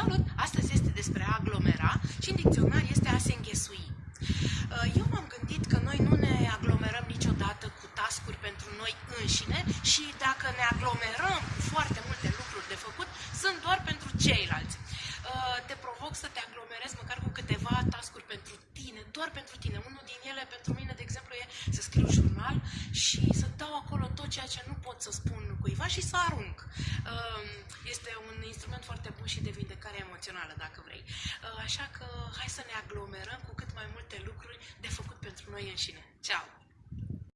Salut! Astăzi este despre a aglomera și în dicționar este a se înghesui. Uh, eu m-am gândit că noi nu ne aglomerăm niciodată cu tascuri pentru noi înșine și dacă ne aglomerăm cu foarte multe lucruri de făcut, sunt doar pentru ceilalți. Uh, te provoc să te aglomerezi măcar cu câteva tascuri pentru tine, doar pentru tine. Unul din ele, pentru mine, de exemplu, e să scriu jurnal și să dau acolo tot ceea ce nu pot să spun cuiva și să arunc. Uh, este un instrument foarte bun și de vindecare emoțională, dacă vrei. Uh, așa că hai să ne aglomerăm cu cât mai multe lucruri de făcut pentru noi înșine. Ceau!